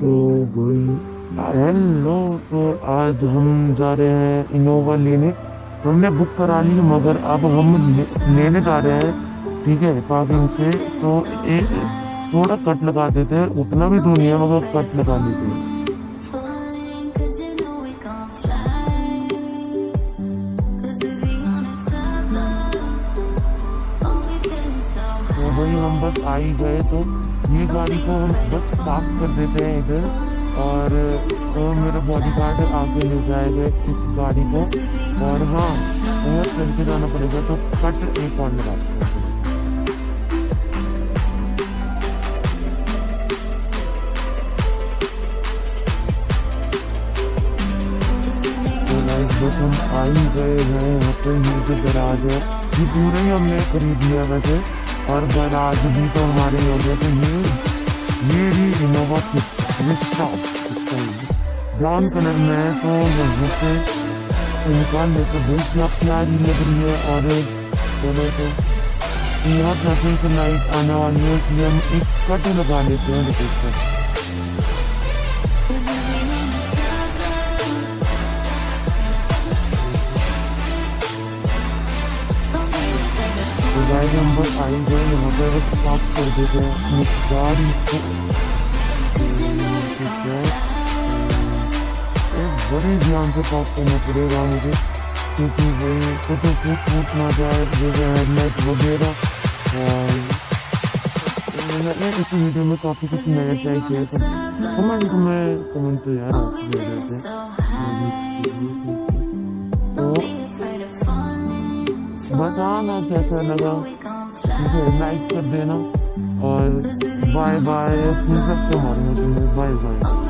तो हेलो तो आज हम जा रहे हैं इनोवा लेने। हमने बुक करा ली, मगर अब हम लेने जा रहे हैं। ठीक है पार्किंग से। तो एक थोड़ा कट लगा देते हैं। उतना भी तो दूनी है, मगर कट लगा देते हैं। High. तो भाई हम बस आ ही गए तो ये गाड़ी को हम बस साफ़ कर देते हैं इधर। और तो मेरा बॉडी गार्ड आगे ले जाएगा इस गाड़ी को। और हाँ और चल के जाना पड़ेगा तो कट एक और लगाते हैं। तो बस हम आ ही गए हैं यहाँ पे ये जो गराज है। ये पूरा ही हमने खरीद लिया वैसे। और गराज भी तो हमारे हो गए ये इनोवा ब्राउन कलर में तो इंसान से लेते बहुत क्या प्यारी लग रही है और बोले तो यहाँ ट्रैफ़िक लाइट आने वाली है इसलिए हम एक कट लगा लेते हैं गाइस हम बस आएँगे यहाँ पे बस साफ़ कर देते हैं को we ठीक है एक बड़े ध्यान से साफ़ करना पड़ेगा मुझे क्योंकि वही फ़ोटो फूट फूट ना जाए जैसे हेडलाइट वगैरह और मैंने इस वीडियो में काफ़ी कुछ नया ट्राई किया था कमेंट में कमेंट तो यार आप दे देते so बताना कैसा लगा. मुझे लाइक कर देना और बाय बाय सबसे हमारे बाय बाय